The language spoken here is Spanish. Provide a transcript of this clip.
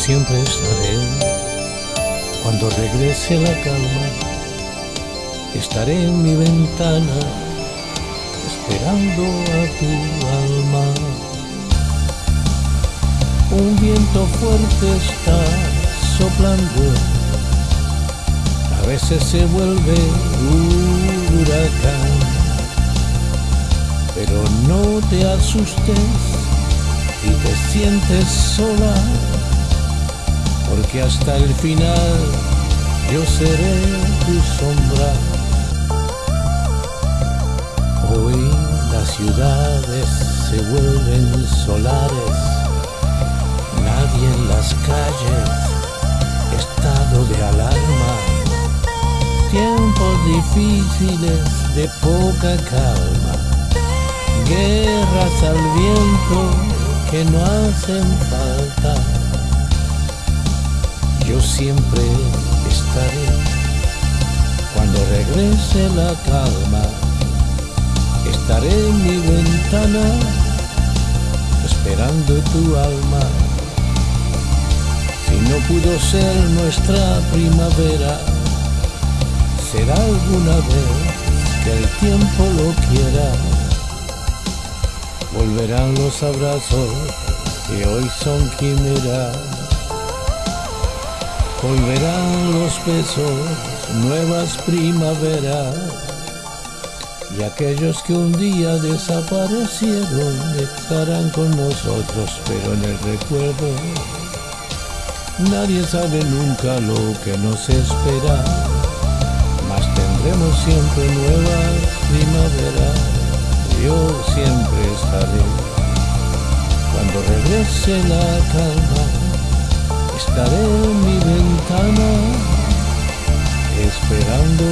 siempre estaré. Cuando regrese la calma, estaré en mi ventana esperando a tu alma. Un viento fuerte está soplando, a veces se vuelve un huracán, pero no te asustes y te sientes sola, porque hasta el final yo seré tu sombra. Hoy las ciudades se vuelven solares, nadie en las calles, estado de alarma, tiempos difíciles de poca calma, guerras al viento que no hacen falta. Siempre estaré cuando regrese la calma. Estaré en mi ventana esperando tu alma. Si no pudo ser nuestra primavera, será alguna vez que el tiempo lo quiera volverán los abrazos que hoy son quimera. Volverán los besos, nuevas primaveras. Y aquellos que un día desaparecieron estarán con nosotros, pero en el recuerdo nadie sabe nunca lo que nos espera. Mas tendremos siempre nuevas primaveras yo siempre estaré. Cuando regrese la calma, estaré en mi ventana esperando